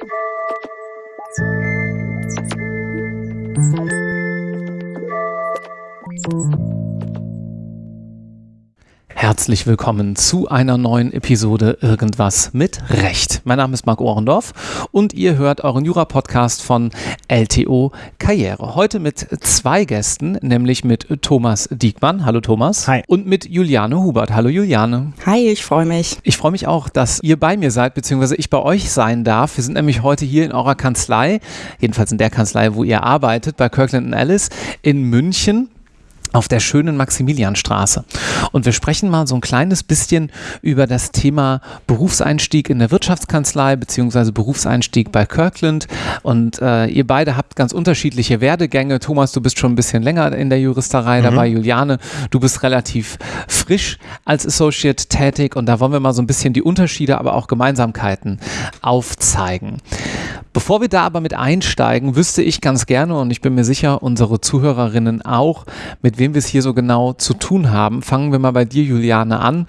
Thank you. Herzlich willkommen zu einer neuen Episode Irgendwas mit Recht. Mein Name ist Marc Ohrendorf und ihr hört euren Jura-Podcast von LTO Karriere. Heute mit zwei Gästen, nämlich mit Thomas Diekmann. Hallo Thomas. Hi. Und mit Juliane Hubert. Hallo Juliane. Hi, ich freue mich. Ich freue mich auch, dass ihr bei mir seid, beziehungsweise ich bei euch sein darf. Wir sind nämlich heute hier in eurer Kanzlei, jedenfalls in der Kanzlei, wo ihr arbeitet, bei Kirkland Ellis in München auf der schönen Maximilianstraße. Und wir sprechen mal so ein kleines bisschen über das Thema Berufseinstieg in der Wirtschaftskanzlei beziehungsweise Berufseinstieg bei Kirkland. Und äh, ihr beide habt ganz unterschiedliche Werdegänge. Thomas, du bist schon ein bisschen länger in der Juristerei mhm. dabei. Juliane, du bist relativ frisch als Associate tätig. Und da wollen wir mal so ein bisschen die Unterschiede, aber auch Gemeinsamkeiten aufzeigen. Bevor wir da aber mit einsteigen, wüsste ich ganz gerne und ich bin mir sicher, unsere Zuhörerinnen auch, mit wem wir es hier so genau zu tun haben. Fangen wir mal bei dir, Juliane, an.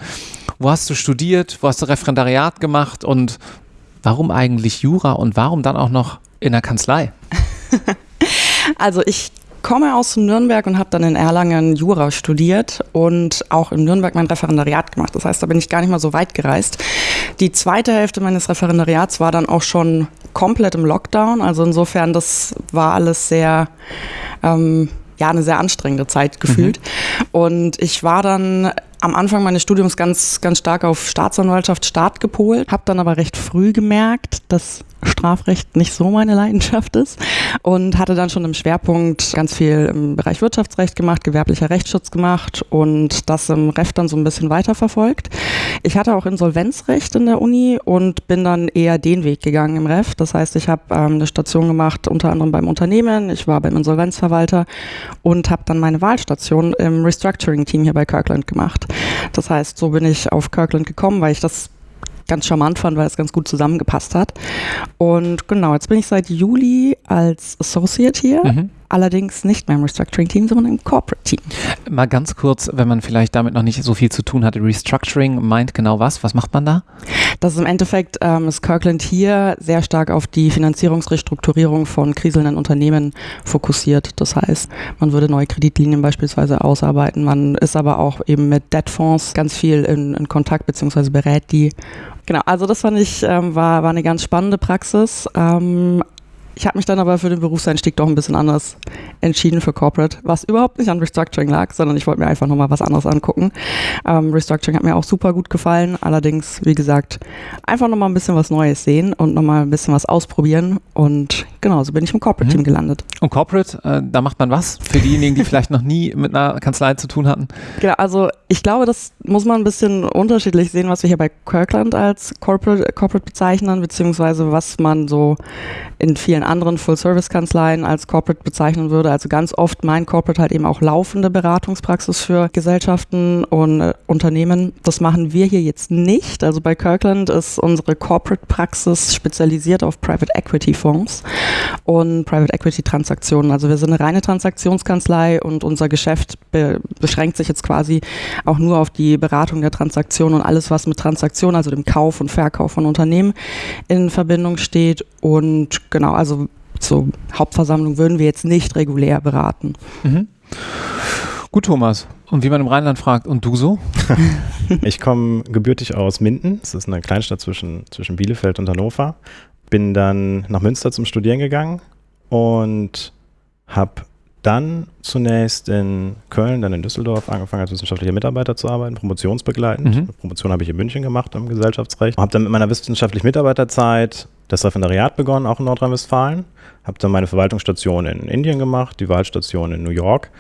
Wo hast du studiert? Wo hast du Referendariat gemacht? Und warum eigentlich Jura und warum dann auch noch in der Kanzlei? Also ich komme aus Nürnberg und habe dann in Erlangen Jura studiert und auch in Nürnberg mein Referendariat gemacht. Das heißt, da bin ich gar nicht mal so weit gereist. Die zweite Hälfte meines Referendariats war dann auch schon komplett im Lockdown. Also insofern, das war alles sehr, ähm, ja, eine sehr anstrengende Zeit gefühlt. Mhm. Und ich war dann am Anfang meines Studiums ganz, ganz stark auf Staatsanwaltschaft, Staat gepolt, habe dann aber recht früh gemerkt, dass Strafrecht nicht so meine Leidenschaft ist und hatte dann schon im Schwerpunkt ganz viel im Bereich Wirtschaftsrecht gemacht, gewerblicher Rechtsschutz gemacht und das im Ref dann so ein bisschen weiterverfolgt. Ich hatte auch Insolvenzrecht in der Uni und bin dann eher den Weg gegangen im Ref. Das heißt, ich habe ähm, eine Station gemacht, unter anderem beim Unternehmen, ich war beim Insolvenzverwalter und habe dann meine Wahlstation im Restructuring-Team hier bei Kirkland gemacht. Das heißt, so bin ich auf Kirkland gekommen, weil ich das ganz charmant fand, weil es ganz gut zusammengepasst hat. Und genau, jetzt bin ich seit Juli als Associate hier. Mhm allerdings nicht mehr im Restructuring-Team, sondern im Corporate-Team. Mal ganz kurz, wenn man vielleicht damit noch nicht so viel zu tun hatte, Restructuring meint genau was? Was macht man da? Das ist im Endeffekt, ähm, ist Kirkland hier sehr stark auf die Finanzierungsrestrukturierung von kriselnden Unternehmen fokussiert. Das heißt, man würde neue Kreditlinien beispielsweise ausarbeiten. Man ist aber auch eben mit Debtfonds ganz viel in, in Kontakt beziehungsweise berät die Genau, also das fand ich, ähm, war, war eine ganz spannende Praxis. Ähm, ich habe mich dann aber für den Berufseinstieg doch ein bisschen anders entschieden für Corporate, was überhaupt nicht an Restructuring lag, sondern ich wollte mir einfach nochmal was anderes angucken. Ähm, Restructuring hat mir auch super gut gefallen, allerdings, wie gesagt, einfach nochmal ein bisschen was Neues sehen und nochmal ein bisschen was ausprobieren und genau, so bin ich im Corporate-Team mhm. gelandet. Und Corporate, äh, da macht man was für diejenigen, die vielleicht noch nie mit einer Kanzlei zu tun hatten? Genau, also ich glaube, das muss man ein bisschen unterschiedlich sehen, was wir hier bei Kirkland als Corporate, Corporate bezeichnen, beziehungsweise was man so in vielen anderen Full-Service-Kanzleien als Corporate bezeichnen würde. Also ganz oft mein Corporate halt eben auch laufende Beratungspraxis für Gesellschaften und äh, Unternehmen. Das machen wir hier jetzt nicht. Also bei Kirkland ist unsere Corporate-Praxis spezialisiert auf Private Equity-Fonds und Private Equity-Transaktionen. Also wir sind eine reine Transaktionskanzlei und unser Geschäft be beschränkt sich jetzt quasi auch nur auf die Beratung der Transaktion und alles, was mit Transaktionen, also dem Kauf und Verkauf von Unternehmen in Verbindung steht. Und genau, also zur Hauptversammlung würden wir jetzt nicht regulär beraten. Mhm. Gut, Thomas. Und wie man im Rheinland fragt, und du so? ich komme gebürtig aus Minden. Das ist eine Kleinstadt zwischen, zwischen Bielefeld und Hannover. Bin dann nach Münster zum Studieren gegangen und habe dann zunächst in Köln, dann in Düsseldorf angefangen als wissenschaftlicher Mitarbeiter zu arbeiten, promotionsbegleitend. Mhm. Promotion habe ich in München gemacht im Gesellschaftsrecht. Habe dann mit meiner wissenschaftlichen Mitarbeiterzeit das Referendariat begonnen, auch in Nordrhein-Westfalen. Habe dann meine Verwaltungsstation in Indien gemacht, die Wahlstation in New York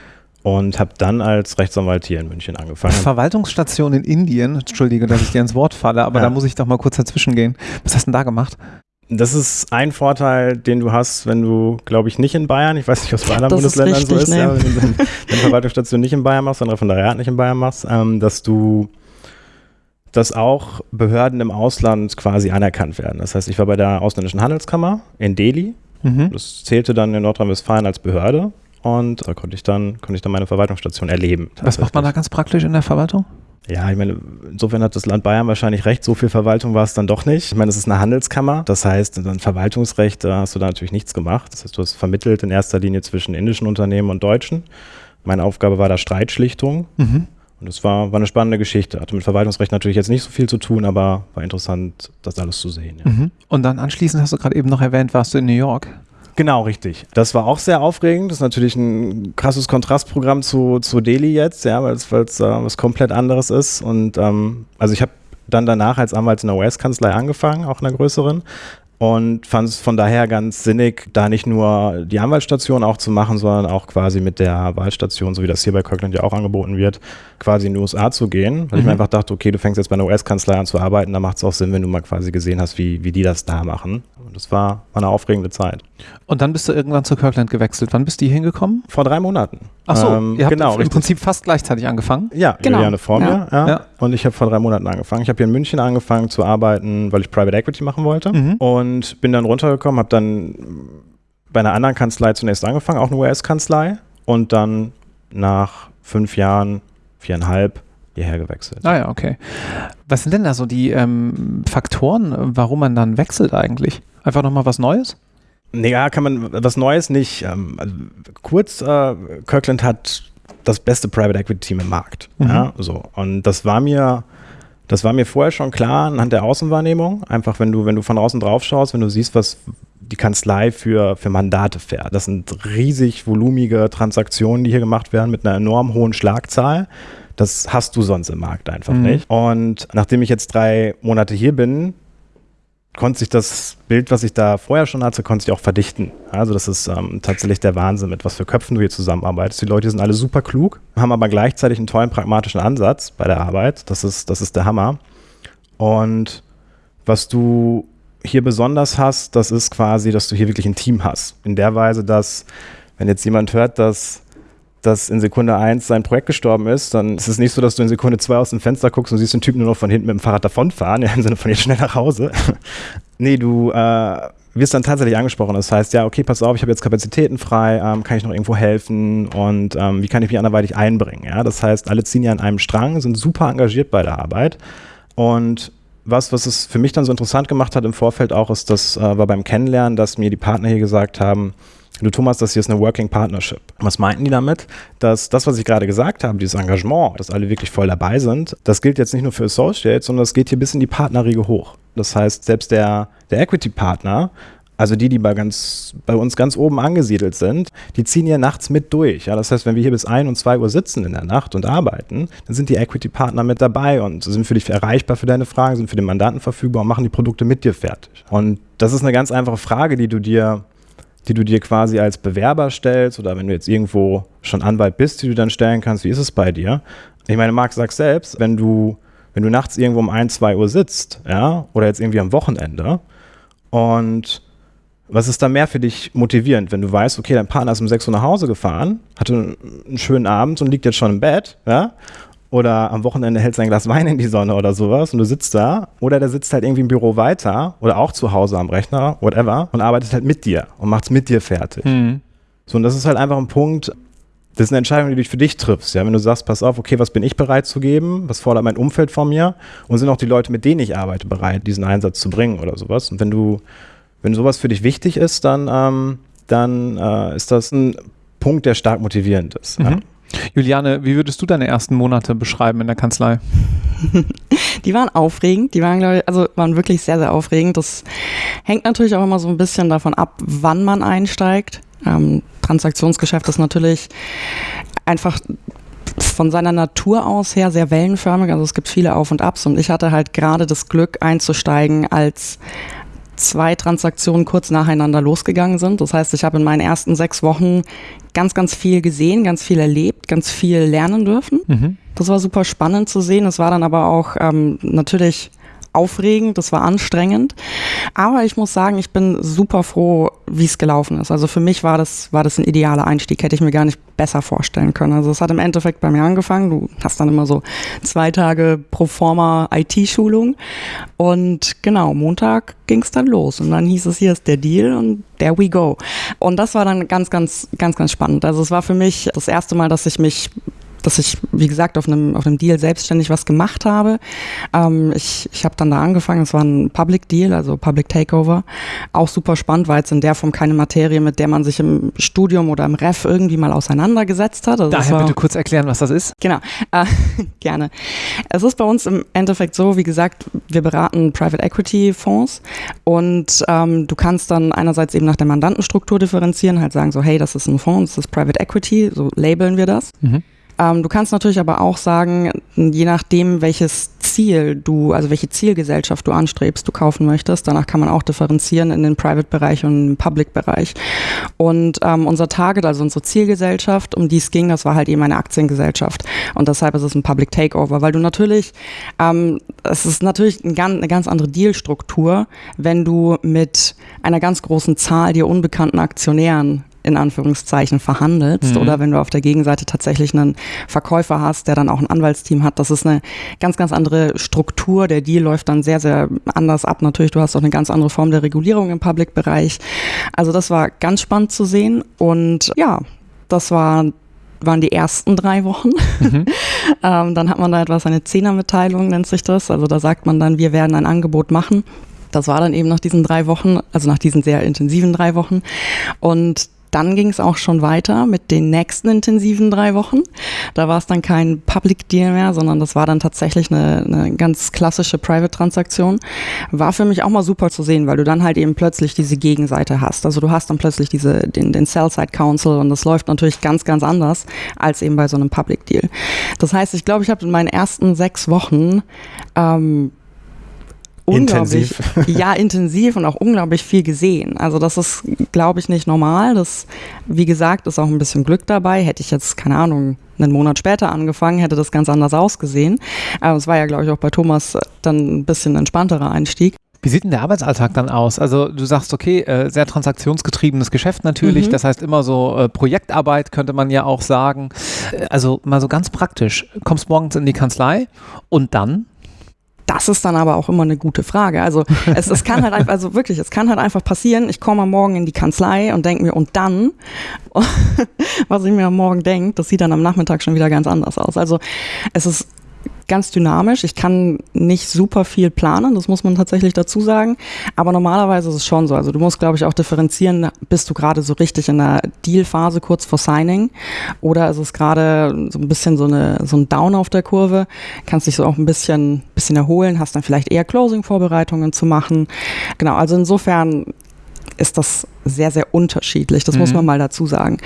und habe dann als Rechtsanwalt hier in München angefangen. Verwaltungsstation in Indien, entschuldige, dass ich dir ins Wort falle, aber ja. da muss ich doch mal kurz dazwischen gehen. Was hast du denn da gemacht? Das ist ein Vorteil, den du hast, wenn du, glaube ich, nicht in Bayern, ich weiß nicht, was bei anderen das Bundesländern ist richtig, so ist, nee. ja, wenn du deine Verwaltungsstation nicht in Bayern machst, dein Referendariat nicht in Bayern machst, ähm, dass du dass auch Behörden im Ausland quasi anerkannt werden. Das heißt, ich war bei der ausländischen Handelskammer in Delhi. Mhm. Das zählte dann in Nordrhein-Westfalen als Behörde und da konnte ich dann, konnte ich dann meine Verwaltungsstation erleben. Was macht man da ganz praktisch in der Verwaltung? Ja, ich meine, insofern hat das Land Bayern wahrscheinlich recht, so viel Verwaltung war es dann doch nicht. Ich meine, es ist eine Handelskammer, das heißt, dann Verwaltungsrecht, da hast du da natürlich nichts gemacht. Das heißt, du hast vermittelt in erster Linie zwischen indischen Unternehmen und deutschen. Meine Aufgabe war da Streitschlichtung. Mhm. Und das war, war eine spannende Geschichte. Hatte mit Verwaltungsrecht natürlich jetzt nicht so viel zu tun, aber war interessant, das alles zu sehen. Ja. Mhm. Und dann anschließend hast du gerade eben noch erwähnt, warst du in New York. Genau, richtig. Das war auch sehr aufregend. Das ist natürlich ein krasses Kontrastprogramm zu, zu Delhi jetzt, ja, weil es äh, was komplett anderes ist. Und ähm, also ich habe dann danach als Anwalt in der US-Kanzlei angefangen, auch in einer größeren und fand es von daher ganz sinnig, da nicht nur die Anwaltsstation auch zu machen, sondern auch quasi mit der Wahlstation, so wie das hier bei Kirkland ja auch angeboten wird, quasi in die USA zu gehen. Weil mhm. ich mir einfach dachte, okay, du fängst jetzt bei einer US-Kanzlei an zu arbeiten, da macht es auch Sinn, wenn du mal quasi gesehen hast, wie, wie die das da machen. Und das war, war eine aufregende Zeit. Und dann bist du irgendwann zu Kirkland gewechselt. Wann bist du hier hingekommen? Vor drei Monaten. Ach so, ähm, ihr habt genau, im richtig. Prinzip fast gleichzeitig angefangen? Ja, genau. Juliane vor mir. Ja. ja. Und ich habe vor drei Monaten angefangen. Ich habe hier in München angefangen zu arbeiten, weil ich Private Equity machen wollte. Mhm. Und bin dann runtergekommen, habe dann bei einer anderen Kanzlei zunächst angefangen, auch eine US-Kanzlei. Und dann nach fünf Jahren, viereinhalb, hierher gewechselt. Ah ja, okay. Was sind denn da so die ähm, Faktoren, warum man dann wechselt eigentlich? Einfach nochmal was Neues? Naja, kann man was Neues nicht. Ähm, also kurz, äh, Kirkland hat das beste Private Equity Team im Markt. Mhm. Ja, so. Und das war mir, das war mir vorher schon klar anhand der Außenwahrnehmung. Einfach, wenn du, wenn du von außen drauf schaust, wenn du siehst, was die Kanzlei für, für Mandate fährt. Das sind riesig volumige Transaktionen, die hier gemacht werden mit einer enorm hohen Schlagzahl. Das hast du sonst im Markt einfach mhm. nicht. Und nachdem ich jetzt drei Monate hier bin, konnte sich das Bild, was ich da vorher schon hatte, konnte sich auch verdichten. Also das ist ähm, tatsächlich der Wahnsinn, mit was für Köpfen du hier zusammenarbeitest. Die Leute sind alle super klug, haben aber gleichzeitig einen tollen pragmatischen Ansatz bei der Arbeit. Das ist, das ist der Hammer. Und was du hier besonders hast, das ist quasi, dass du hier wirklich ein Team hast. In der Weise, dass, wenn jetzt jemand hört, dass dass in Sekunde 1 sein Projekt gestorben ist, dann ist es nicht so, dass du in Sekunde 2 aus dem Fenster guckst und siehst den Typen nur noch von hinten mit dem Fahrrad davonfahren, ja, im Sinne von jetzt schnell nach Hause. nee, du äh, wirst dann tatsächlich angesprochen. Das heißt, ja, okay, pass auf, ich habe jetzt Kapazitäten frei, ähm, kann ich noch irgendwo helfen und ähm, wie kann ich mich anderweitig einbringen? Ja? Das heißt, alle ziehen ja an einem Strang, sind super engagiert bei der Arbeit und was, was es für mich dann so interessant gemacht hat im Vorfeld auch, ist, das äh, war beim Kennenlernen, dass mir die Partner hier gesagt haben, Du Thomas, das hier ist eine Working Partnership. Was meinten die damit? Dass das, was ich gerade gesagt habe, dieses Engagement, dass alle wirklich voll dabei sind, das gilt jetzt nicht nur für Associates, sondern das geht hier bis in die Partnerriege hoch. Das heißt, selbst der, der Equity-Partner also die, die bei, ganz, bei uns ganz oben angesiedelt sind, die ziehen hier nachts mit durch. Ja, das heißt, wenn wir hier bis 1 und 2 Uhr sitzen in der Nacht und arbeiten, dann sind die Equity-Partner mit dabei und sind für dich erreichbar für deine Fragen, sind für den Mandanten verfügbar und machen die Produkte mit dir fertig. Und das ist eine ganz einfache Frage, die du dir die du dir quasi als Bewerber stellst oder wenn du jetzt irgendwo schon Anwalt bist, die du dann stellen kannst, wie ist es bei dir? Ich meine, Marc sagt selbst, wenn du, wenn du nachts irgendwo um 1, 2 Uhr sitzt, ja, oder jetzt irgendwie am Wochenende und was ist da mehr für dich motivierend, wenn du weißt, okay, dein Partner ist um 6 Uhr nach Hause gefahren, hatte einen schönen Abend und liegt jetzt schon im Bett, ja, oder am Wochenende hält sein Glas Wein in die Sonne oder sowas und du sitzt da oder der sitzt halt irgendwie im Büro weiter oder auch zu Hause am Rechner, whatever, und arbeitet halt mit dir und macht es mit dir fertig. Mhm. So, und das ist halt einfach ein Punkt, das ist eine Entscheidung, die du für dich triffst. Ja? Wenn du sagst, pass auf, okay, was bin ich bereit zu geben, was fordert mein Umfeld von mir und sind auch die Leute, mit denen ich arbeite, bereit, diesen Einsatz zu bringen oder sowas. Und wenn du, wenn sowas für dich wichtig ist, dann, ähm, dann äh, ist das ein Punkt, der stark motivierend ist. Mhm. Ja? Juliane, wie würdest du deine ersten Monate beschreiben in der Kanzlei? Die waren aufregend, die waren, glaube ich, also waren wirklich sehr, sehr aufregend. Das hängt natürlich auch immer so ein bisschen davon ab, wann man einsteigt. Ähm, Transaktionsgeschäft ist natürlich einfach von seiner Natur aus her sehr wellenförmig. Also es gibt viele Auf und Abs und ich hatte halt gerade das Glück einzusteigen, als zwei Transaktionen kurz nacheinander losgegangen sind. Das heißt, ich habe in meinen ersten sechs Wochen ganz, ganz viel gesehen, ganz viel erlebt, ganz viel lernen dürfen. Mhm. Das war super spannend zu sehen. Es war dann aber auch ähm, natürlich aufregend, das war anstrengend. Aber ich muss sagen, ich bin super froh, wie es gelaufen ist. Also für mich war das, war das ein idealer Einstieg, hätte ich mir gar nicht besser vorstellen können. Also es hat im Endeffekt bei mir angefangen. Du hast dann immer so zwei Tage pro forma IT-Schulung. Und genau, Montag ging es dann los. Und dann hieß es, hier ist der Deal und there we go. Und das war dann ganz, ganz, ganz, ganz spannend. Also es war für mich das erste Mal, dass ich mich dass ich, wie gesagt, auf einem, auf einem Deal selbstständig was gemacht habe. Ähm, ich ich habe dann da angefangen, es war ein Public Deal, also Public Takeover. Auch super spannend, weil es in der Form keine Materie, mit der man sich im Studium oder im Ref irgendwie mal auseinandergesetzt hat. Also Daher war, bitte kurz erklären, was das ist. Genau, äh, gerne. Es ist bei uns im Endeffekt so, wie gesagt, wir beraten Private Equity Fonds und ähm, du kannst dann einerseits eben nach der Mandantenstruktur differenzieren, halt sagen so, hey, das ist ein Fonds, das ist Private Equity, so labeln wir das. Mhm. Ähm, du kannst natürlich aber auch sagen, je nachdem, welches Ziel du, also welche Zielgesellschaft du anstrebst, du kaufen möchtest, danach kann man auch differenzieren in den Private-Bereich und den Public-Bereich. Und ähm, unser Target, also unsere Zielgesellschaft, um die es ging, das war halt eben eine Aktiengesellschaft. Und deshalb ist es ein Public Takeover, weil du natürlich, ähm, es ist natürlich ein ganz, eine ganz andere Dealstruktur, wenn du mit einer ganz großen Zahl dir unbekannten Aktionären in Anführungszeichen verhandelst mhm. oder wenn du auf der Gegenseite tatsächlich einen Verkäufer hast, der dann auch ein Anwaltsteam hat. Das ist eine ganz, ganz andere Struktur. Der Deal läuft dann sehr, sehr anders ab. Natürlich, du hast auch eine ganz andere Form der Regulierung im Public-Bereich. Also das war ganz spannend zu sehen und ja, das war waren die ersten drei Wochen. Mhm. ähm, dann hat man da etwas, eine Zehnermitteilung nennt sich das. Also da sagt man dann, wir werden ein Angebot machen. Das war dann eben nach diesen drei Wochen, also nach diesen sehr intensiven drei Wochen. Und dann ging es auch schon weiter mit den nächsten intensiven drei Wochen. Da war es dann kein Public Deal mehr, sondern das war dann tatsächlich eine, eine ganz klassische Private-Transaktion. War für mich auch mal super zu sehen, weil du dann halt eben plötzlich diese Gegenseite hast. Also du hast dann plötzlich diese, den, den Sell-Side Council und das läuft natürlich ganz, ganz anders als eben bei so einem Public Deal. Das heißt, ich glaube, ich habe in meinen ersten sechs Wochen ähm, unglaublich, intensiv. ja, intensiv und auch unglaublich viel gesehen. Also das ist, glaube ich, nicht normal. Das, wie gesagt, ist auch ein bisschen Glück dabei. Hätte ich jetzt, keine Ahnung, einen Monat später angefangen, hätte das ganz anders ausgesehen. Aber es war ja, glaube ich, auch bei Thomas dann ein bisschen entspannterer Einstieg. Wie sieht denn der Arbeitsalltag dann aus? Also du sagst, okay, äh, sehr transaktionsgetriebenes Geschäft natürlich, mhm. das heißt immer so äh, Projektarbeit könnte man ja auch sagen. Äh, also mal so ganz praktisch, kommst morgens in die Kanzlei und dann? Das ist dann aber auch immer eine gute Frage. Also es, es kann halt einfach, also wirklich, es kann halt einfach passieren, ich komme am Morgen in die Kanzlei und denke mir, und dann, was ich mir am Morgen denke, das sieht dann am Nachmittag schon wieder ganz anders aus. Also es ist ganz dynamisch. Ich kann nicht super viel planen, das muss man tatsächlich dazu sagen. Aber normalerweise ist es schon so. Also du musst, glaube ich, auch differenzieren, bist du gerade so richtig in der Deal-Phase kurz vor Signing oder ist es gerade so ein bisschen so, eine, so ein Down auf der Kurve, kannst dich so auch ein bisschen, bisschen erholen, hast dann vielleicht eher Closing-Vorbereitungen zu machen. Genau, also insofern ist das sehr, sehr unterschiedlich. Das mhm. muss man mal dazu sagen.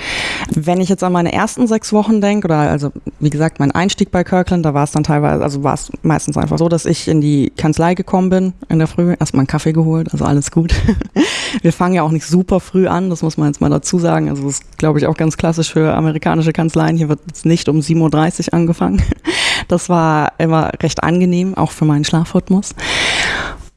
Wenn ich jetzt an meine ersten sechs Wochen denke, oder also wie gesagt, mein Einstieg bei Kirkland, da war es dann teilweise, also war es meistens einfach so, dass ich in die Kanzlei gekommen bin in der Früh, erstmal einen Kaffee geholt, also alles gut. Wir fangen ja auch nicht super früh an, das muss man jetzt mal dazu sagen. Also das ist, glaube ich, auch ganz klassisch für amerikanische Kanzleien. Hier wird es nicht um 7.30 Uhr angefangen. Das war immer recht angenehm, auch für meinen Schlafrhythmus.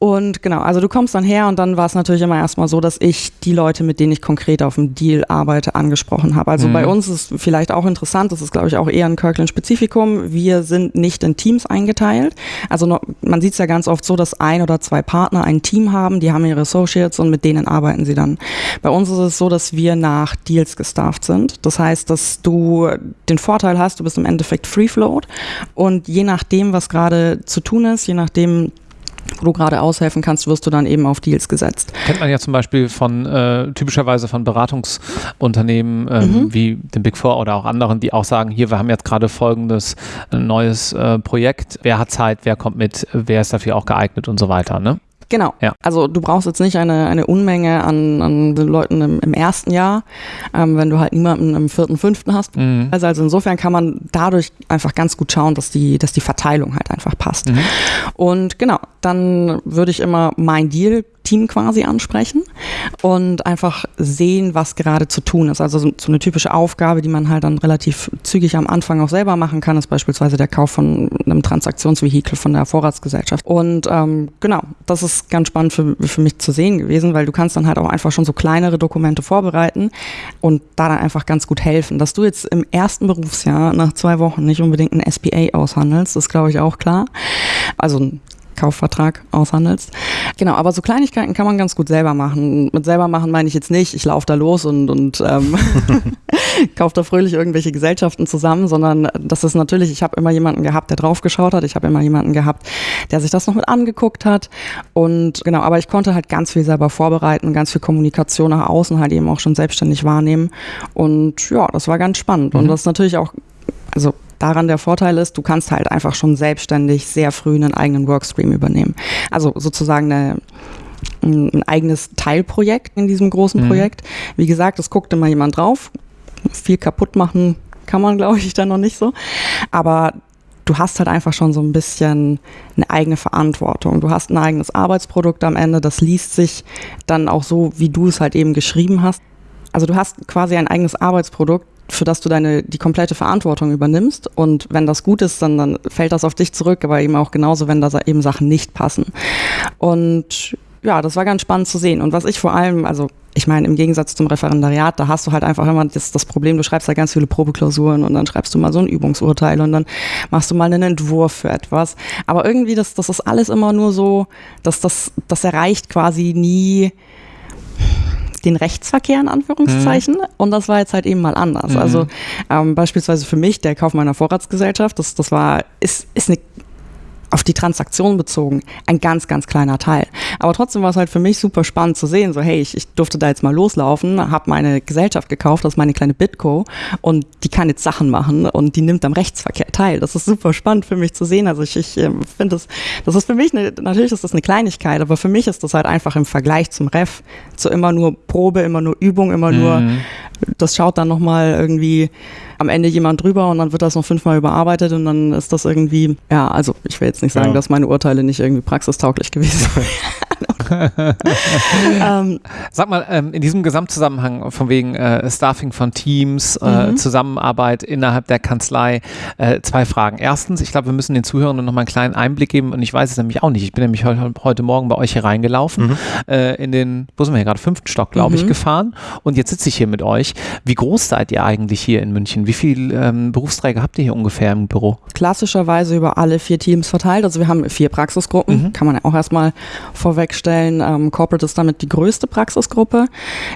Und genau, also du kommst dann her und dann war es natürlich immer erstmal so, dass ich die Leute, mit denen ich konkret auf dem Deal arbeite, angesprochen habe. Also mhm. bei uns ist vielleicht auch interessant, das ist glaube ich auch eher ein Kirkland-Spezifikum, wir sind nicht in Teams eingeteilt. Also noch, man sieht es ja ganz oft so, dass ein oder zwei Partner ein Team haben, die haben ihre Associates und mit denen arbeiten sie dann. Bei uns ist es so, dass wir nach Deals gestafft sind. Das heißt, dass du den Vorteil hast, du bist im Endeffekt Free Float und je nachdem, was gerade zu tun ist, je nachdem, wo du gerade aushelfen kannst, wirst du dann eben auf Deals gesetzt. Kennt man ja zum Beispiel von äh, typischerweise von Beratungsunternehmen ähm, mhm. wie dem Big Four oder auch anderen, die auch sagen, hier, wir haben jetzt gerade folgendes äh, neues äh, Projekt, wer hat Zeit, wer kommt mit, wer ist dafür auch geeignet und so weiter, ne? Genau. Ja. Also du brauchst jetzt nicht eine, eine Unmenge an, an Leuten im, im ersten Jahr, ähm, wenn du halt niemanden im vierten, fünften hast. Mhm. Also, also insofern kann man dadurch einfach ganz gut schauen, dass die, dass die Verteilung halt einfach passt. Mhm. Und genau, dann würde ich immer mein Deal Team quasi ansprechen und einfach sehen, was gerade zu tun ist. Also so, eine typische Aufgabe, die man halt dann relativ zügig am Anfang auch selber machen kann, ist beispielsweise der Kauf von einem Transaktionsvehikel von der Vorratsgesellschaft. Und ähm, genau, das ist ganz spannend für, für mich zu sehen gewesen, weil du kannst dann halt auch einfach schon so kleinere Dokumente vorbereiten und da dann einfach ganz gut helfen. Dass du jetzt im ersten Berufsjahr nach zwei Wochen nicht unbedingt ein SPA aushandelst, ist glaube ich auch klar. Also Kaufvertrag aushandelst. Genau, aber so Kleinigkeiten kann man ganz gut selber machen. Mit selber machen meine ich jetzt nicht, ich laufe da los und, und ähm, kaufe da fröhlich irgendwelche Gesellschaften zusammen, sondern das ist natürlich, ich habe immer jemanden gehabt, der draufgeschaut hat, ich habe immer jemanden gehabt, der sich das noch mit angeguckt hat und genau, aber ich konnte halt ganz viel selber vorbereiten, ganz viel Kommunikation nach außen halt eben auch schon selbstständig wahrnehmen und ja, das war ganz spannend mhm. und das ist natürlich auch, also daran der Vorteil ist, du kannst halt einfach schon selbstständig sehr früh einen eigenen Workstream übernehmen. Also sozusagen eine ein eigenes Teilprojekt in diesem großen mhm. Projekt. Wie gesagt, es guckt immer jemand drauf. Viel kaputt machen kann man, glaube ich, dann noch nicht so. Aber du hast halt einfach schon so ein bisschen eine eigene Verantwortung. Du hast ein eigenes Arbeitsprodukt am Ende, das liest sich dann auch so, wie du es halt eben geschrieben hast. Also du hast quasi ein eigenes Arbeitsprodukt, für das du deine die komplette Verantwortung übernimmst und wenn das gut ist, dann, dann fällt das auf dich zurück, aber eben auch genauso, wenn da eben Sachen nicht passen. Und ja, das war ganz spannend zu sehen. Und was ich vor allem, also ich meine, im Gegensatz zum Referendariat, da hast du halt einfach immer das, das Problem, du schreibst da ganz viele Probeklausuren und dann schreibst du mal so ein Übungsurteil und dann machst du mal einen Entwurf für etwas. Aber irgendwie, das, das ist alles immer nur so, dass das, das erreicht quasi nie den Rechtsverkehr in Anführungszeichen. Mhm. Und das war jetzt halt eben mal anders. Mhm. Also ähm, beispielsweise für mich, der Kauf meiner Vorratsgesellschaft, das, das war, ist, ist eine auf die Transaktion bezogen ein ganz, ganz kleiner Teil. Aber trotzdem war es halt für mich super spannend zu sehen, so hey, ich, ich durfte da jetzt mal loslaufen, habe meine Gesellschaft gekauft, das ist meine kleine Bitco und die kann jetzt Sachen machen und die nimmt am Rechtsverkehr teil. Das ist super spannend für mich zu sehen. Also ich, ich ähm, finde das, das ist für mich, eine, natürlich ist das eine Kleinigkeit, aber für mich ist das halt einfach im Vergleich zum Ref zu immer nur Probe, immer nur Übung, immer mhm. nur, das schaut dann nochmal irgendwie am Ende jemand drüber und dann wird das noch fünfmal überarbeitet und dann ist das irgendwie, ja, also ich will jetzt nicht sagen, ja. dass meine Urteile nicht irgendwie praxistauglich gewesen wären. ähm, Sag mal, ähm, in diesem Gesamtzusammenhang von wegen äh, Staffing von Teams, äh, mhm. Zusammenarbeit innerhalb der Kanzlei, äh, zwei Fragen. Erstens, ich glaube, wir müssen den Zuhörern noch mal einen kleinen Einblick geben und ich weiß es nämlich auch nicht. Ich bin nämlich heute, heute Morgen bei euch hier reingelaufen, mhm. Äh, in den, wo sind wir hier gerade, fünften Stock, glaube mhm. ich, gefahren und jetzt sitze ich hier mit euch. Wie groß seid ihr eigentlich hier in München? Wie viele ähm, Berufsträger habt ihr hier ungefähr im Büro? Klassischerweise über alle vier Teams verteilt. Also wir haben vier Praxisgruppen, mhm. kann man ja auch erstmal vorwegstellen stellen. Ähm, Corporate ist damit die größte Praxisgruppe.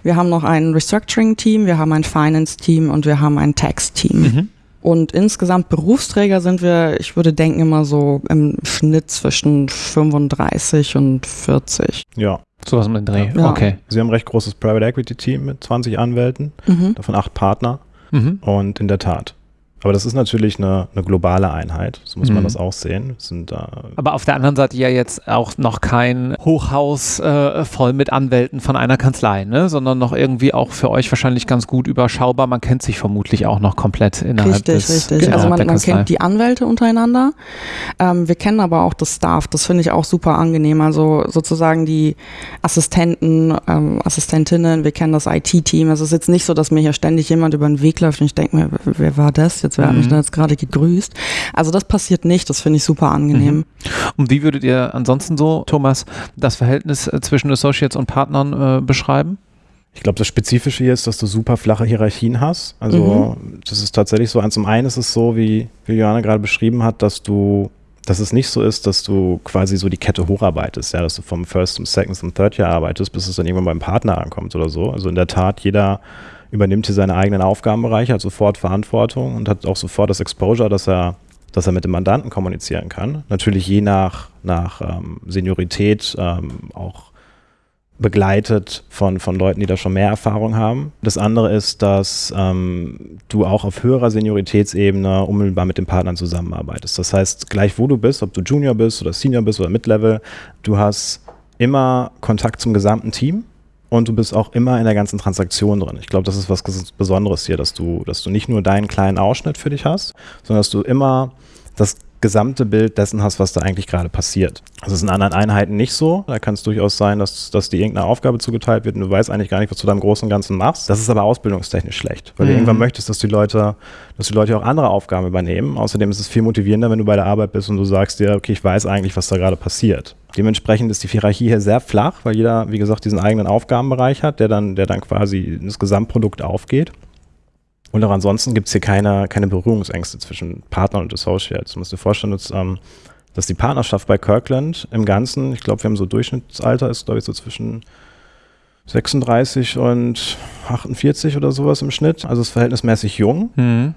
Wir haben noch ein Restructuring-Team, wir haben ein Finance-Team und wir haben ein Tax-Team. Mhm. Und insgesamt Berufsträger sind wir, ich würde denken, immer so im Schnitt zwischen 35 und 40. Ja. Sowas um den Dreh. Ja. Okay. Sie haben ein recht großes Private Equity Team mit 20 Anwälten, mhm. davon acht Partner. Mhm. Und in der Tat, aber das ist natürlich eine, eine globale Einheit, so muss mhm. man das auch sehen. Sind, äh Aber auf der anderen Seite ja jetzt auch noch kein Hochhaus äh, voll mit Anwälten von einer Kanzlei, ne? sondern noch irgendwie auch für euch wahrscheinlich ganz gut überschaubar. Man kennt sich vermutlich auch noch komplett innerhalb richtig, des Richtig, richtig. Also man, man kennt die Anwälte untereinander. Ähm, wir kennen aber auch das Staff. Das finde ich auch super angenehm. Also sozusagen die Assistenten, ähm, Assistentinnen, wir kennen das IT-Team. Es ist jetzt nicht so, dass mir hier ständig jemand über den Weg läuft und ich denke mir, wer war das jetzt? Jetzt, wer hat mich mhm. da jetzt gerade gegrüßt? Also das passiert nicht, das finde ich super angenehm. Mhm. Und wie würdet ihr ansonsten so, Thomas, das Verhältnis äh, zwischen Associates und Partnern äh, beschreiben? Ich glaube, das Spezifische hier ist, dass du super flache Hierarchien hast. Also mhm. das ist tatsächlich so. Zum einen ist es so, wie, wie Johanna gerade beschrieben hat, dass du, dass es nicht so ist, dass du quasi so die Kette hocharbeitest, ja, dass du vom First zum Second zum Third Jahr arbeitest, bis es dann irgendwann beim Partner ankommt oder so. Also in der Tat, jeder übernimmt hier seine eigenen Aufgabenbereiche, hat sofort Verantwortung und hat auch sofort das Exposure, dass er, dass er mit dem Mandanten kommunizieren kann. Natürlich je nach, nach ähm, Seniorität ähm, auch begleitet von, von Leuten, die da schon mehr Erfahrung haben. Das andere ist, dass ähm, du auch auf höherer Senioritätsebene unmittelbar mit den Partnern zusammenarbeitest. Das heißt, gleich wo du bist, ob du Junior bist oder Senior bist oder Mid-Level, du hast immer Kontakt zum gesamten Team und du bist auch immer in der ganzen Transaktion drin. Ich glaube, das ist was Besonderes hier, dass du, dass du nicht nur deinen kleinen Ausschnitt für dich hast, sondern dass du immer das gesamte Bild dessen hast, was da eigentlich gerade passiert. Das ist in anderen Einheiten nicht so. Da kann es durchaus sein, dass, dass dir irgendeine Aufgabe zugeteilt wird und du weißt eigentlich gar nicht, was du da im Großen und Ganzen machst. Das ist aber ausbildungstechnisch schlecht, weil mhm. du irgendwann möchtest, dass die Leute, dass die Leute auch andere Aufgaben übernehmen. Außerdem ist es viel motivierender, wenn du bei der Arbeit bist und du sagst dir, okay, ich weiß eigentlich, was da gerade passiert. Dementsprechend ist die Hierarchie hier sehr flach, weil jeder, wie gesagt, diesen eigenen Aufgabenbereich hat, der dann, der dann quasi in das Gesamtprodukt aufgeht. Und auch ansonsten gibt es hier keine, keine Berührungsängste zwischen Partnern und Associates. Du musst dir vorstellen, dass, ähm, dass die Partnerschaft bei Kirkland im Ganzen, ich glaube, wir haben so Durchschnittsalter, ist glaube ich so zwischen 36 und 48 oder sowas im Schnitt. Also ist verhältnismäßig jung. Mhm.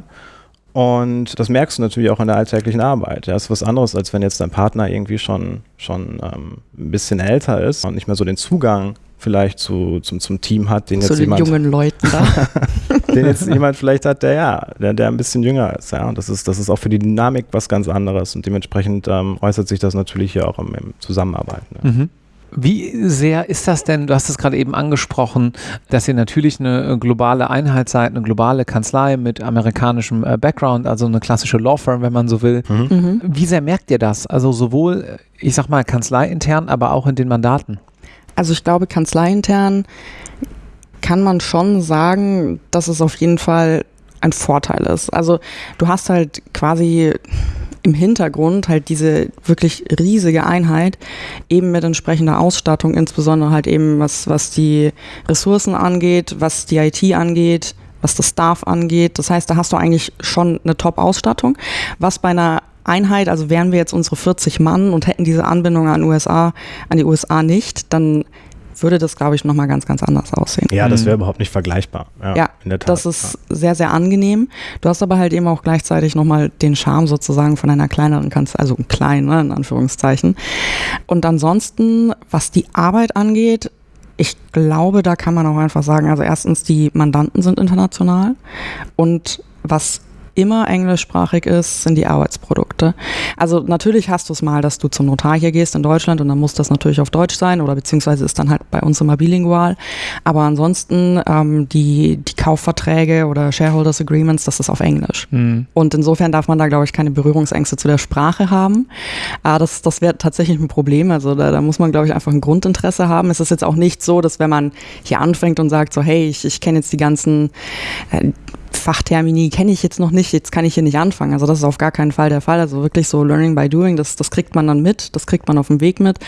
Und das merkst du natürlich auch in der alltäglichen Arbeit. Ja, das ist was anderes, als wenn jetzt dein Partner irgendwie schon, schon ähm, ein bisschen älter ist und nicht mehr so den Zugang vielleicht zu, zum, zum Team hat, den zu jetzt den jungen Leuten da. den jetzt jemand vielleicht hat, der ja, der, der ein bisschen jünger ist. Ja, und das ist, das ist auch für die Dynamik was ganz anderes und dementsprechend ähm, äußert sich das natürlich hier auch im, im Zusammenarbeiten. Ja. Mhm. Wie sehr ist das denn, du hast es gerade eben angesprochen, dass ihr natürlich eine äh, globale Einheit seid, eine globale Kanzlei mit amerikanischem äh, Background, also eine klassische Law Firm, wenn man so will. Mhm. mhm. Wie sehr merkt ihr das? Also sowohl, ich sag mal, kanzleiintern, aber auch in den Mandaten? Also ich glaube, kanzleiintern kann man schon sagen, dass es auf jeden Fall ein Vorteil ist. Also du hast halt quasi im Hintergrund halt diese wirklich riesige Einheit eben mit entsprechender Ausstattung, insbesondere halt eben was, was die Ressourcen angeht, was die IT angeht, was das Staff angeht. Das heißt, da hast du eigentlich schon eine Top-Ausstattung, was bei einer Einheit, also wären wir jetzt unsere 40 Mann und hätten diese Anbindung an USA, an die USA nicht, dann würde das, glaube ich, nochmal ganz, ganz anders aussehen. Ja, das wäre mhm. überhaupt nicht vergleichbar. Ja, ja in der Tat. das ist ja. sehr, sehr angenehm. Du hast aber halt eben auch gleichzeitig nochmal den Charme sozusagen von einer kleineren Kanzlei, also klein, ne, in Anführungszeichen. Und ansonsten, was die Arbeit angeht, ich glaube, da kann man auch einfach sagen, also erstens, die Mandanten sind international und was immer englischsprachig ist, sind die Arbeitsprodukte. Also natürlich hast du es mal, dass du zum Notar hier gehst in Deutschland und dann muss das natürlich auf Deutsch sein oder beziehungsweise ist dann halt bei uns immer bilingual. Aber ansonsten ähm, die, die Kaufverträge oder Shareholders Agreements, das ist auf Englisch. Mhm. Und insofern darf man da, glaube ich, keine Berührungsängste zu der Sprache haben. Äh, das das wäre tatsächlich ein Problem. Also da, da muss man, glaube ich, einfach ein Grundinteresse haben. Es ist jetzt auch nicht so, dass wenn man hier anfängt und sagt so, hey, ich, ich kenne jetzt die ganzen äh, Fachtermini kenne ich jetzt noch nicht, jetzt kann ich hier nicht anfangen. Also das ist auf gar keinen Fall der Fall. Also wirklich so Learning by Doing, das, das kriegt man dann mit, das kriegt man auf dem Weg mit.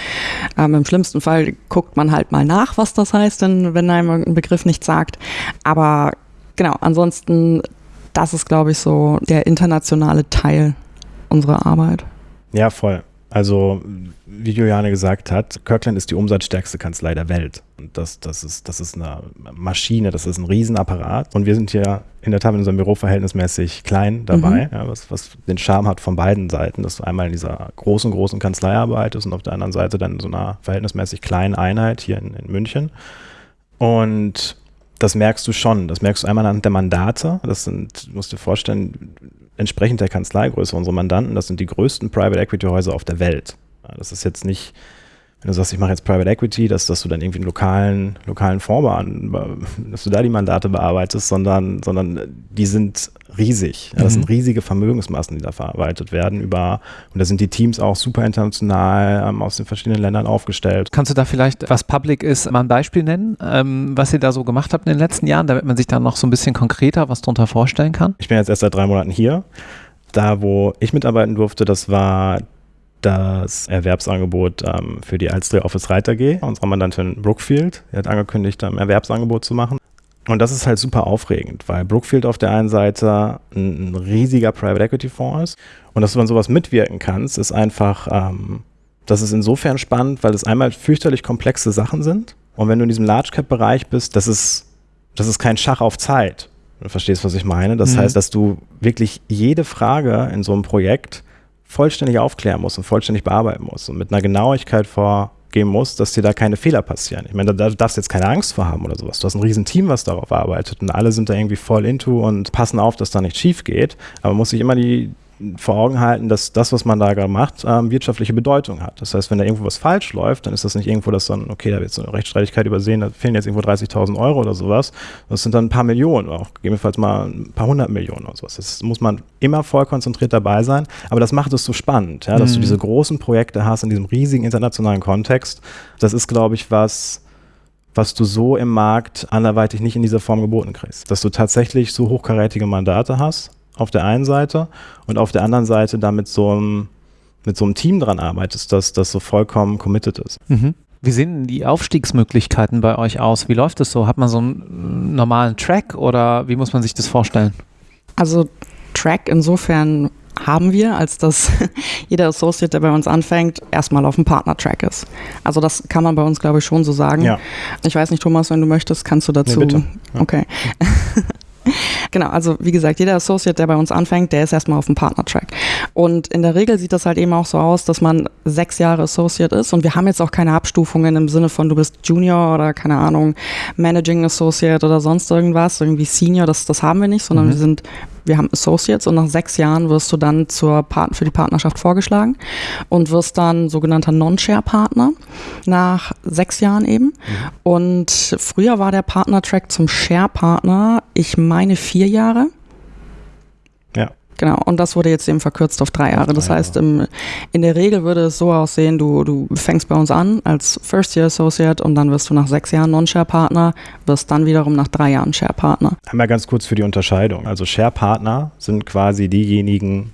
Ähm, Im schlimmsten Fall guckt man halt mal nach, was das heißt, denn, wenn einem ein Begriff nichts sagt. Aber genau, ansonsten, das ist, glaube ich, so der internationale Teil unserer Arbeit. Ja, voll. Also, wie Juliane gesagt hat, Kirkland ist die umsatzstärkste Kanzlei der Welt. Und das, das, ist, das ist eine Maschine, das ist ein Riesenapparat. Und wir sind hier in der Tat in unserem Büro verhältnismäßig klein dabei, mhm. ja, was, was den Charme hat von beiden Seiten, dass du einmal in dieser großen, großen Kanzlei arbeitest und auf der anderen Seite dann in so einer verhältnismäßig kleinen Einheit hier in, in München. Und das merkst du schon. Das merkst du einmal anhand der Mandate. Das sind, du musst dir vorstellen, entsprechend der Kanzleigröße unserer Mandanten, das sind die größten Private Equity Häuser auf der Welt. Das ist jetzt nicht, wenn du sagst, ich mache jetzt Private Equity, dass, dass du dann irgendwie einen lokalen, lokalen Fonds an, dass du da die Mandate bearbeitest, sondern, sondern die sind riesig. Ja, das mhm. sind riesige Vermögensmassen, die da verarbeitet werden über, und da sind die Teams auch super international ähm, aus den verschiedenen Ländern aufgestellt. Kannst du da vielleicht, was Public ist, mal ein Beispiel nennen, ähm, was ihr da so gemacht habt in den letzten Jahren, damit man sich da noch so ein bisschen konkreter was drunter vorstellen kann? Ich bin jetzt erst seit drei Monaten hier. Da, wo ich mitarbeiten durfte, das war das Erwerbsangebot ähm, für die Alstria Office Reiter G, unsere Mandantin Brookfield. Die hat angekündigt, ein Erwerbsangebot zu machen. Und das ist halt super aufregend, weil Brookfield auf der einen Seite ein, ein riesiger Private Equity Fonds ist und dass du an sowas mitwirken kannst, ist einfach, ähm, das ist insofern spannend, weil es einmal fürchterlich komplexe Sachen sind und wenn du in diesem Large Cap Bereich bist, das ist, das ist kein Schach auf Zeit. Du verstehst, was ich meine. Das mhm. heißt, dass du wirklich jede Frage in so einem Projekt vollständig aufklären musst und vollständig bearbeiten musst und mit einer Genauigkeit vorgehen musst, dass dir da keine Fehler passieren. Ich meine, da darfst du jetzt keine Angst vor haben oder sowas. Du hast ein riesen Team, was darauf arbeitet und alle sind da irgendwie voll into und passen auf, dass da nichts schief geht. Aber man muss sich immer die, vor Augen halten, dass das, was man da gerade macht, ähm, wirtschaftliche Bedeutung hat. Das heißt, wenn da irgendwo was falsch läuft, dann ist das nicht irgendwo, dass dann, okay, da wird so eine Rechtsstreitigkeit übersehen, da fehlen jetzt irgendwo 30.000 Euro oder sowas. Das sind dann ein paar Millionen, auch gegebenenfalls mal ein paar hundert Millionen oder sowas. Das muss man immer voll konzentriert dabei sein, aber das macht es so spannend, ja, dass mhm. du diese großen Projekte hast in diesem riesigen internationalen Kontext. Das ist, glaube ich, was, was du so im Markt anderweitig nicht in dieser Form geboten kriegst. Dass du tatsächlich so hochkarätige Mandate hast, auf der einen Seite und auf der anderen Seite da mit so einem, mit so einem Team dran arbeitest, das, das so vollkommen committed ist. Mhm. Wie sehen die Aufstiegsmöglichkeiten bei euch aus? Wie läuft es so? Hat man so einen normalen Track oder wie muss man sich das vorstellen? Also Track insofern haben wir, als dass jeder Associate, der bei uns anfängt, erstmal auf dem Partner-Track ist. Also das kann man bei uns, glaube ich, schon so sagen. Ja. Ich weiß nicht, Thomas, wenn du möchtest, kannst du dazu. Nee, bitte. Ja. Okay. Genau, also wie gesagt, jeder Associate, der bei uns anfängt, der ist erstmal auf dem Partner-Track. Und in der Regel sieht das halt eben auch so aus, dass man sechs Jahre Associate ist und wir haben jetzt auch keine Abstufungen im Sinne von, du bist Junior oder keine Ahnung, Managing Associate oder sonst irgendwas, irgendwie Senior, das, das haben wir nicht, sondern Mhm. wir sind, wir haben Associates und nach sechs Jahren wirst du dann zur Part für die Partnerschaft vorgeschlagen und wirst dann sogenannter Non-Share-Partner nach sechs Jahren eben. Und früher war der Partner-Track zum Share-Partner, ich meine vier Jahre. Ja. Genau, und das wurde jetzt eben verkürzt auf drei Jahre. Das heißt, im, in der Regel würde es so aussehen, du, du fängst bei uns an als First-Year Associate und dann wirst du nach sechs Jahren Non-Share-Partner, wirst dann wiederum nach drei Jahren Share-Partner. Einmal ganz kurz für die Unterscheidung. Also Share-Partner sind quasi diejenigen,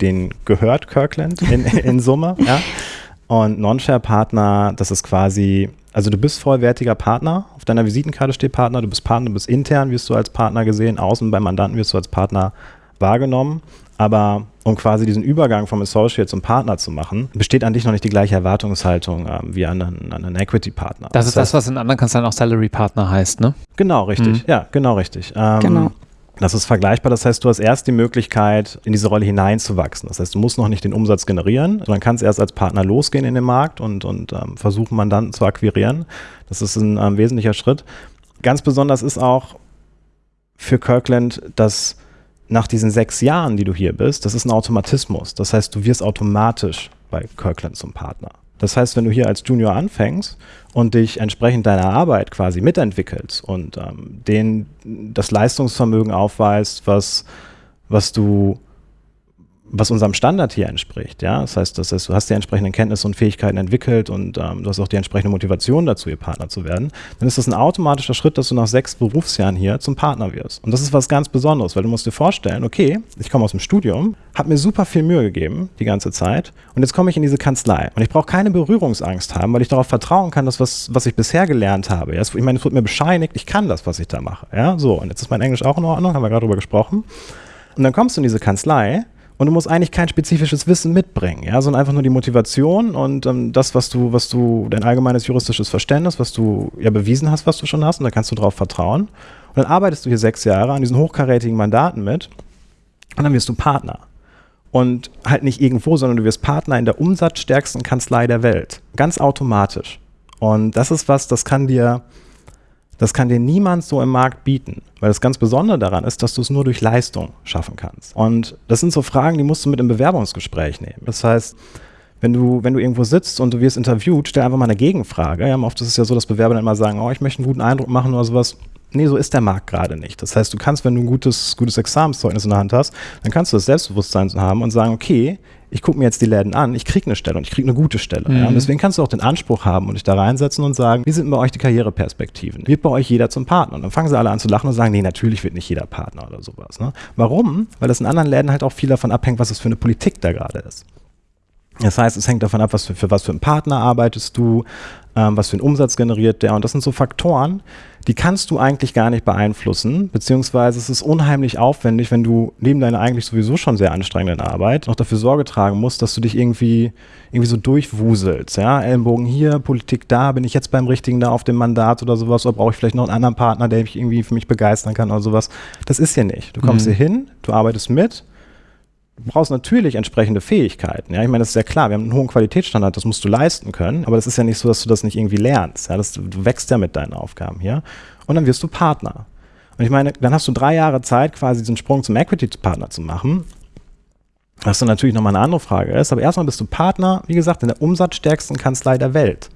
denen gehört Kirkland in, in Summe. ja? Und Non-Share-Partner, das ist quasi, also du bist vollwertiger Partner. Auf deiner Visitenkarte steht Partner, du bist Partner, du bist intern, wirst du als Partner gesehen, außen beim Mandanten wirst du als Partner wahrgenommen. Aber um quasi diesen Übergang vom Associate zum Partner zu machen, besteht an dich noch nicht die gleiche Erwartungshaltung ähm, wie an einen, an einen Equity-Partner. Das ist das, was in anderen Kanzleien auch Salary Partner heißt, ne? Genau, richtig. Mhm. Ja, genau richtig. Ähm, Genau. Das ist vergleichbar. Das heißt, du hast erst die Möglichkeit, in diese Rolle hineinzuwachsen. Das heißt, du musst noch nicht den Umsatz generieren, sondern kannst erst als Partner losgehen in den Markt und, und ähm, versuchen, Mandanten zu akquirieren. Das ist ein ähm, wesentlicher Schritt. Ganz besonders ist auch für Kirkland, dass nach diesen sechs Jahren, die du hier bist, das ist ein Automatismus. Das heißt, du wirst automatisch bei Kirkland zum Partner. Das heißt, wenn du hier als Junior anfängst und dich entsprechend deiner Arbeit quasi mitentwickelst und ähm, den das Leistungsvermögen aufweist, was, was du was unserem Standard hier entspricht. Ja? Das, heißt, das heißt, du hast die entsprechenden Kenntnisse und Fähigkeiten entwickelt und ähm, du hast auch die entsprechende Motivation dazu, ihr Partner zu werden, dann ist das ein automatischer Schritt, dass du nach sechs Berufsjahren hier zum Partner wirst. Und das ist was ganz Besonderes, weil du musst dir vorstellen, okay, ich komme aus dem Studium, habe mir super viel Mühe gegeben die ganze Zeit und jetzt komme ich in diese Kanzlei und ich brauche keine Berührungsangst haben, weil ich darauf vertrauen kann, dass was, was ich bisher gelernt habe. Ja? Ich meine, es wird mir bescheinigt, ich kann das, was ich da mache. Ja? So, und jetzt ist mein Englisch auch in Ordnung, haben wir gerade drüber gesprochen. Und dann kommst du in diese Kanzlei und du musst eigentlich kein spezifisches Wissen mitbringen, ja, sondern einfach nur die Motivation und ähm, das, was du, was du, dein allgemeines juristisches Verständnis, was du ja bewiesen hast, was du schon hast, und da kannst du darauf vertrauen. Und dann arbeitest du hier sechs Jahre an diesen hochkarätigen Mandaten mit und dann wirst du Partner. Und halt nicht irgendwo, sondern du wirst Partner in der umsatzstärksten Kanzlei der Welt. Ganz automatisch. Und das ist was, das kann dir, das kann dir niemand so im Markt bieten. Weil das ganz Besondere daran ist, dass du es nur durch Leistung schaffen kannst. Und das sind so Fragen, die musst du mit im Bewerbungsgespräch nehmen. Das heißt, wenn du, wenn du irgendwo sitzt und du wirst interviewt, stell einfach mal eine Gegenfrage. Ja, oft ist es ja so, dass Bewerber dann immer sagen, oh, ich möchte einen guten Eindruck machen oder sowas. Nee, so ist der Markt gerade nicht. Das heißt, du kannst, wenn du ein gutes, gutes Examenszeugnis in der Hand hast, dann kannst du das Selbstbewusstsein haben und sagen, okay, ich gucke mir jetzt die Läden an, ich kriege eine Stelle und ich kriege eine gute Stelle. Ja? Mhm. Und deswegen kannst du auch den Anspruch haben und dich da reinsetzen und sagen, wie sind bei euch die Karriereperspektiven? Wird bei euch jeder zum Partner? Und dann fangen sie alle an zu lachen und sagen, nee, natürlich wird nicht jeder Partner oder sowas. Ne? Warum? Weil das in anderen Läden halt auch viel davon abhängt, was es für eine Politik da gerade ist. Das heißt, es hängt davon ab, was für, für was für einen Partner arbeitest du, ähm, was für einen Umsatz generiert der. Und das sind so Faktoren, die kannst du eigentlich gar nicht beeinflussen, beziehungsweise es ist unheimlich aufwendig, wenn du neben deiner eigentlich sowieso schon sehr anstrengenden Arbeit noch dafür Sorge tragen musst, dass du dich irgendwie, irgendwie so durchwuselst. Ja? Ellenbogen hier, Politik da, bin ich jetzt beim Richtigen da auf dem Mandat oder sowas, oder brauche ich vielleicht noch einen anderen Partner, der mich irgendwie für mich begeistern kann oder sowas. Das ist hier nicht. Du kommst Mhm. hier hin, du arbeitest mit, brauchst natürlich entsprechende Fähigkeiten. Ja, ich meine, das ist ja klar. Wir haben einen hohen Qualitätsstandard, das musst du leisten können. Aber das ist ja nicht so, dass du das nicht irgendwie lernst. Ja, das, du wächst ja mit deinen Aufgaben hier. Und dann wirst du Partner. Und ich meine, dann hast du drei Jahre Zeit, quasi diesen Sprung zum Equity-Partner zu machen. Was dann natürlich nochmal eine andere Frage ist. Aber erstmal bist du Partner, wie gesagt, in der umsatzstärksten Kanzlei der Welt.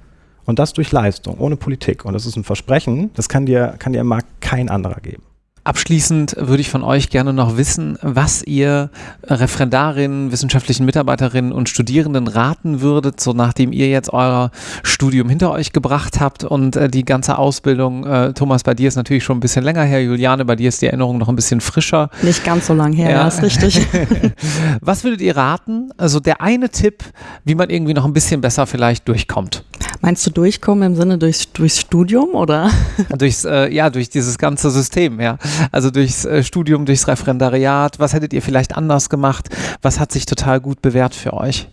Und das durch Leistung, ohne Politik. Und das ist ein Versprechen, das kann dir, kann dir im Markt kein anderer geben. Abschließend würde ich von euch gerne noch wissen, was ihr Referendarinnen, wissenschaftlichen Mitarbeiterinnen und Studierenden raten würdet, so nachdem ihr jetzt euer Studium hinter euch gebracht habt und äh, die ganze Ausbildung, äh, Thomas, bei dir ist natürlich schon ein bisschen länger her, Juliane, bei dir ist die Erinnerung noch ein bisschen frischer. Nicht ganz so lang her, Ja. ja, ist richtig. Was würdet ihr raten? Also der eine Tipp, wie man irgendwie noch ein bisschen besser vielleicht durchkommt. Meinst du durchkommen im Sinne durchs, durchs Studium oder? Durchs, äh, ja, durch dieses ganze System, ja. Also durchs äh, Studium, durchs Referendariat. Was hättet ihr vielleicht anders gemacht? Was hat sich total gut bewährt für euch?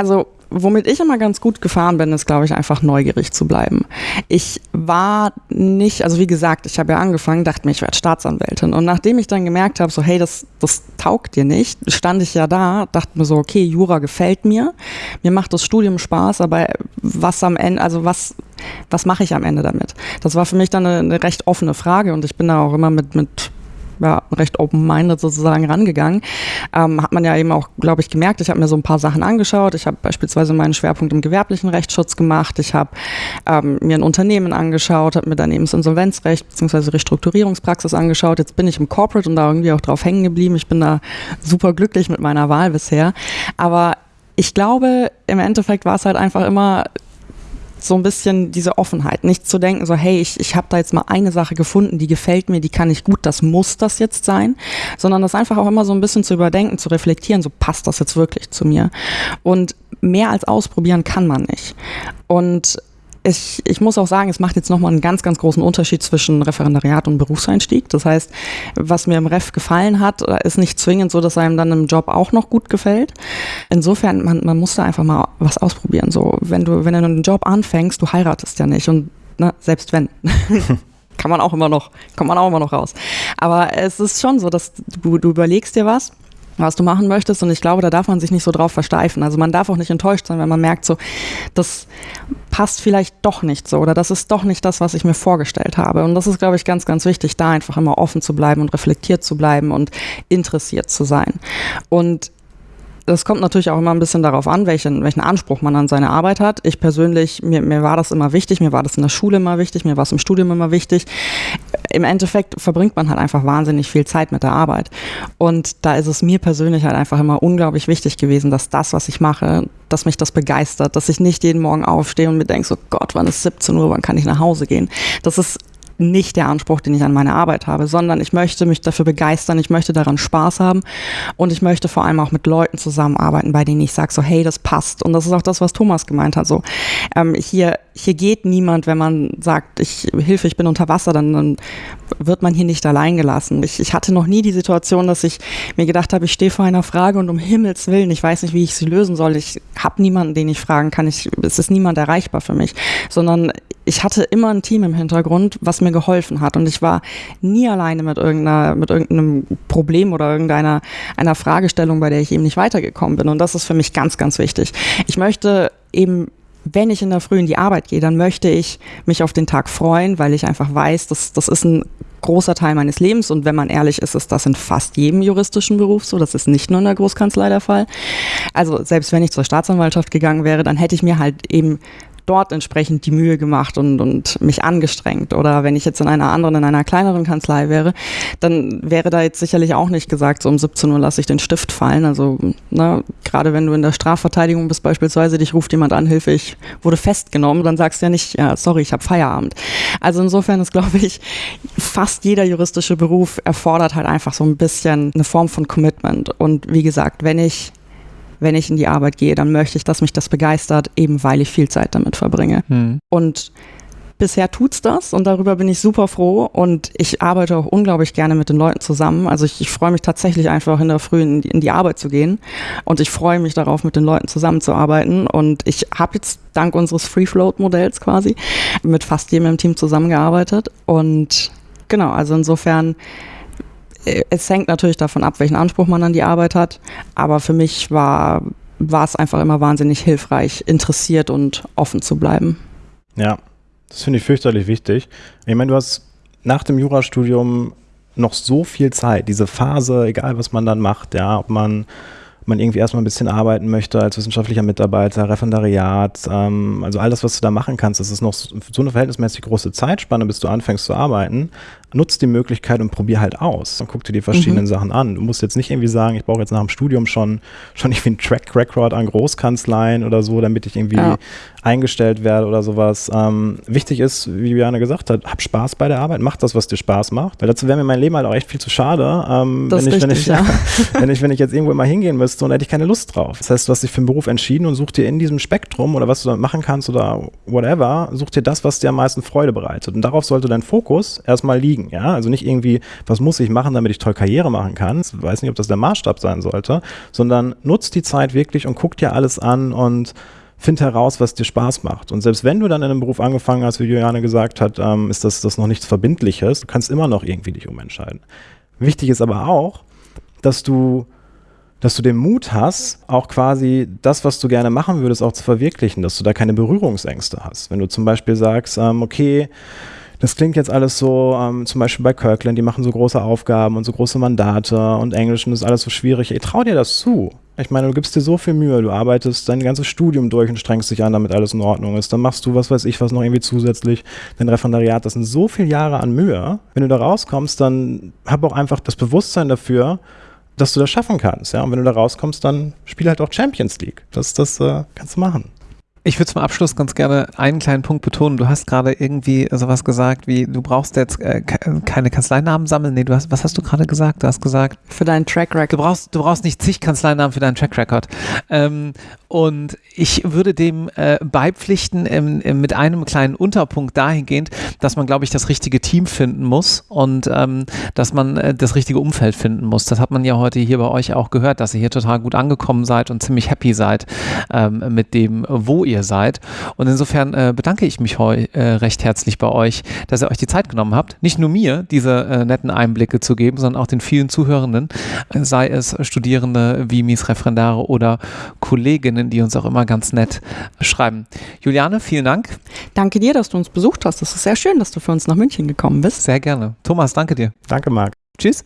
Also womit ich immer ganz gut gefahren bin, ist, glaube ich, einfach neugierig zu bleiben. Ich war nicht, also wie gesagt, ich habe ja angefangen, dachte mir, ich werde Staatsanwältin. Und nachdem ich dann gemerkt habe, so, hey, das, das taugt dir nicht, stand ich ja da, dachte mir so, okay, Jura gefällt mir, mir macht das Studium Spaß, aber was am Ende, also was, was mache ich am Ende damit? Das war für mich dann eine, eine recht offene Frage und ich bin da auch immer mit, mit ja, recht open-minded sozusagen rangegangen. Ähm, hat man ja eben auch, glaube ich, gemerkt. Ich habe mir so ein paar Sachen angeschaut. Ich habe beispielsweise meinen Schwerpunkt im gewerblichen Rechtsschutz gemacht. Ich habe ähm, mir ein Unternehmen angeschaut, habe mir daneben das Insolvenzrecht bzw. Restrukturierungspraxis angeschaut. Jetzt bin ich im Corporate und da irgendwie auch drauf hängen geblieben. Ich bin da super glücklich mit meiner Wahl bisher. Aber ich glaube, im Endeffekt war es halt einfach immer so ein bisschen diese Offenheit. Nicht zu denken, so, hey, ich, ich habe da jetzt mal eine Sache gefunden, die gefällt mir, die kann ich gut, das muss das jetzt sein, sondern das einfach auch immer so ein bisschen zu überdenken, zu reflektieren, so passt das jetzt wirklich zu mir. Und mehr als ausprobieren kann man nicht. Und ich, ich muss auch sagen, es macht jetzt nochmal einen ganz, ganz großen Unterschied zwischen Referendariat und Berufseinstieg. Das heißt, was mir im Ref gefallen hat, ist nicht zwingend so, dass einem dann im Job auch noch gut gefällt. Insofern, man, man muss da einfach mal was ausprobieren. So, wenn du, wenn du einen Job anfängst, du heiratest ja nicht und ne, selbst wenn. kann man auch immer noch, kommt man auch immer noch raus. Aber es ist schon so, dass du, du überlegst dir was was du machen möchtest. Und ich glaube, da darf man sich nicht so drauf versteifen. Also man darf auch nicht enttäuscht sein, wenn man merkt, so, das passt vielleicht doch nicht so oder das ist doch nicht das, was ich mir vorgestellt habe. Und das ist, glaube ich, ganz, ganz wichtig, da einfach immer offen zu bleiben und reflektiert zu bleiben und interessiert zu sein. Und das kommt natürlich auch immer ein bisschen darauf an, welchen, welchen Anspruch man an seine Arbeit hat. Ich persönlich, mir, mir war das immer wichtig, mir war das in der Schule immer wichtig, mir war es im Studium immer wichtig. Im Endeffekt verbringt man halt einfach wahnsinnig viel Zeit mit der Arbeit. Und da ist es mir persönlich halt einfach immer unglaublich wichtig gewesen, dass das, was ich mache, dass mich das begeistert, dass ich nicht jeden Morgen aufstehe und mir denke, so Gott, wann ist 17 Uhr, wann kann ich nach Hause gehen? Das ist nicht der Anspruch, den ich an meine Arbeit habe, sondern ich möchte mich dafür begeistern, ich möchte daran Spaß haben und ich möchte vor allem auch mit Leuten zusammenarbeiten, bei denen ich sage, so hey, das passt. Und das ist auch das, was Thomas gemeint hat. So ähm, hier, hier geht niemand, wenn man sagt, ich Hilfe, ich bin unter Wasser, dann, dann wird man hier nicht allein gelassen. Ich, ich hatte noch nie die Situation, dass ich mir gedacht habe, ich stehe vor einer Frage und um Himmels Willen, ich weiß nicht, wie ich sie lösen soll. Ich habe niemanden, den ich fragen kann. Ich, es ist niemand erreichbar für mich, sondern ich hatte immer ein Team im Hintergrund, was mir geholfen hat. Und ich war nie alleine mit, irgendeiner, mit irgendeinem Problem oder irgendeiner einer Fragestellung, bei der ich eben nicht weitergekommen bin. Und das ist für mich ganz, ganz wichtig. Ich möchte eben wenn ich in der Früh in die Arbeit gehe, dann möchte ich mich auf den Tag freuen, weil ich einfach weiß, dass das ist ein großer Teil meines Lebens und wenn man ehrlich ist, ist das in fast jedem juristischen Beruf so. Das ist nicht nur in der Großkanzlei der Fall. Also selbst wenn ich zur Staatsanwaltschaft gegangen wäre, dann hätte ich mir halt eben dort entsprechend die Mühe gemacht und, und mich angestrengt. Oder wenn ich jetzt in einer anderen, in einer kleineren Kanzlei wäre, dann wäre da jetzt sicherlich auch nicht gesagt, so um 17 Uhr lasse ich den Stift fallen. Also ne, gerade wenn du in der Strafverteidigung bist beispielsweise, dich ruft jemand an, Hilfe, ich wurde festgenommen, dann sagst du ja nicht, ja, sorry, ich habe Feierabend. Also insofern ist, glaube ich, fast jeder juristische Beruf erfordert halt einfach so ein bisschen eine Form von Commitment. Und wie gesagt, wenn ich wenn ich in die Arbeit gehe, dann möchte ich, dass mich das begeistert, eben weil ich viel Zeit damit verbringe. Mhm. Und bisher tut's das und darüber bin ich super froh und ich arbeite auch unglaublich gerne mit den Leuten zusammen. Also ich, ich freue mich tatsächlich einfach in der Früh in die, in die, Arbeit zu gehen und ich freue mich darauf, mit den Leuten zusammenzuarbeiten und ich habe jetzt dank unseres Free Float Modells quasi mit fast jedem im Team zusammengearbeitet und genau, also insofern es hängt natürlich davon ab, welchen Anspruch man an die Arbeit hat. Aber für mich war, war es einfach immer wahnsinnig hilfreich, interessiert und offen zu bleiben. Ja, das finde ich fürchterlich wichtig. Ich meine, du hast nach dem Jurastudium noch so viel Zeit, diese Phase, egal was man dann macht, ja, ob man man irgendwie erstmal ein bisschen arbeiten möchte als wissenschaftlicher Mitarbeiter, Referendariat, ähm, also all das, was du da machen kannst, das ist noch so eine verhältnismäßig große Zeitspanne, bis du anfängst zu arbeiten. Nutz die Möglichkeit und probier halt aus und guck dir die verschiedenen mhm. Sachen an. Du musst jetzt nicht irgendwie sagen, ich brauche jetzt nach dem Studium schon, schon irgendwie einen Track Record an Großkanzleien oder so, damit ich irgendwie ja. eingestellt werde oder sowas. Ähm, wichtig ist, wie Juliane gesagt hat, hab Spaß bei der Arbeit, mach das, was dir Spaß macht. Weil dazu wäre mir mein Leben halt auch echt viel zu schade, ähm, wenn, ich, richtig, wenn, ich, ja. wenn, ich, wenn ich jetzt irgendwo immer hingehen müsste müsste und hätte ich keine Lust drauf. Das heißt, du hast dich für einen Beruf entschieden und such dir in diesem Spektrum oder was du damit machen kannst oder whatever, such dir das, was dir am meisten Freude bereitet. Und darauf sollte dein Fokus erstmal liegen. Ja? Also nicht irgendwie, was muss ich machen, damit ich toll Karriere machen kann. Ich weiß nicht, ob das der Maßstab sein sollte, sondern nutzt die Zeit wirklich und guck dir alles an und find heraus, was dir Spaß macht. Und selbst wenn du dann in einem Beruf angefangen hast, wie Juliane gesagt hat, ähm, ist das, das noch nichts Verbindliches. Du kannst immer noch irgendwie dich umentscheiden. Wichtig ist aber auch, dass du, dass du den Mut hast, auch quasi das, was du gerne machen würdest, auch zu verwirklichen, dass du da keine Berührungsängste hast. Wenn du zum Beispiel sagst, ähm, okay, das klingt jetzt alles so, ähm, zum Beispiel bei Kirkland, die machen so große Aufgaben und so große Mandate und Englisch und das ist alles so schwierig. Ich trau dir das zu. Ich meine, du gibst dir so viel Mühe, du arbeitest dein ganzes Studium durch und strengst dich an, damit alles in Ordnung ist. Dann machst du, was weiß ich, was noch irgendwie zusätzlich, dein Referendariat, das sind so viele Jahre an Mühe. Wenn du da rauskommst, dann hab auch einfach das Bewusstsein dafür, dass du das schaffen kannst. Ja? Und wenn du da rauskommst, dann spiel halt auch Champions League. Das, das äh, kannst du machen. Ich würde zum Abschluss ganz gerne einen kleinen Punkt betonen. Du hast gerade irgendwie sowas gesagt wie, du brauchst jetzt äh, keine Kanzleinamen sammeln. Nee, du hast, was hast du gerade gesagt? Du hast gesagt. Für deinen Track Record. Du brauchst, du brauchst nicht zig Kanzleinamen für deinen Track Record. Ähm, und ich würde dem äh, beipflichten im, im, mit einem kleinen Unterpunkt dahingehend, dass man, glaube ich, das richtige Team finden muss und ähm, dass man äh, das richtige Umfeld finden muss. Das hat man ja heute hier bei euch auch gehört, dass ihr hier total gut angekommen seid und ziemlich happy seid ähm, mit dem, wo ihr seid. Und insofern äh, bedanke ich mich heu, äh, recht herzlich bei euch, dass ihr euch die Zeit genommen habt, nicht nur mir diese äh, netten Einblicke zu geben, sondern auch den vielen Zuhörenden, äh, sei es Studierende, Vimis, Referendare oder Kolleginnen, die uns auch immer ganz nett schreiben. Juliane, vielen Dank. Danke dir, dass du uns besucht hast. Das ist sehr schön, dass du für uns nach München gekommen bist. Sehr gerne. Thomas, danke dir. Danke, Marc. Tschüss.